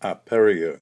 aperio